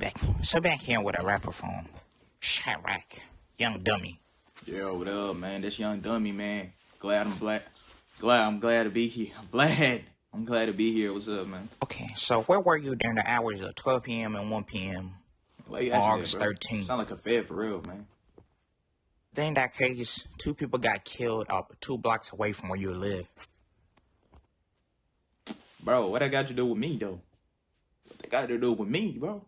back. So back here with a rapper from Chiraq, Young Dummy. Yo, what up, man? This young dummy, man. Glad I'm black. Glad I'm glad to be here. I'm glad. I'm glad to be here. What's up, man? Okay, so where were you during the hours of 12 p.m. and 1 p.m. On August that, 13th? Sound like a fed for real, man. In that case, two people got killed up two blocks away from where you live. Bro, what that got to do with me, though? What they got to do with me, bro?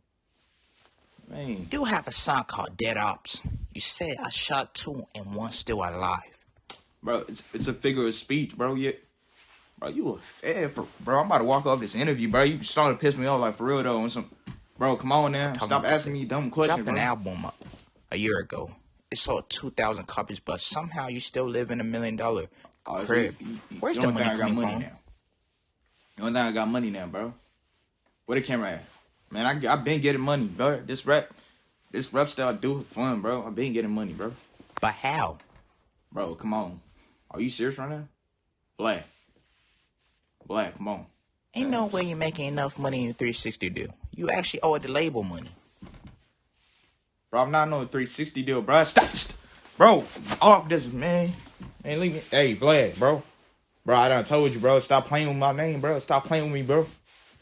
Man, You have a song called Dead Ops. You said I shot two and one still alive. bro, it's it's a figure of speech, bro. Yeah, bro, you a fed for, bro. I'm about to walk off this interview, bro. You starting to piss me off, like for real though. On some, bro, come on now, stop asking me dumb questions, Dropped an album up a year ago. It sold 2,000 copies, but somehow you still live in a million dollar Oh, crib. you- you- Where's you the only money thing I got coming money from? now. The only thing I got money now, bro. Where the camera at? Man, I I been getting money, bro. This rap, this rap style I do for fun, bro. I been getting money, bro. But how? Bro, come on. Are you serious right now? Black. Black, come on. Ain't no way you're making enough money in 360 deal. You actually owe the label money. Bro, I'm not on a 360 deal, bro. Stop, st- bro. Off this, man. Man, leave me. Hey, Vlad, bro. Bro, I done told you, bro. Stop playing with my name, bro. Stop playing with me, bro.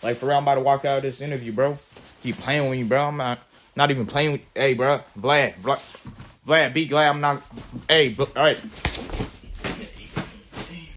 Like for real, I'm about to walk out of this interview, bro. Keep playing with me, bro. I'm not, not even playing with. Hey, bro. Vlad, Vlad, Vlad. Be glad I'm not. Hey, all right.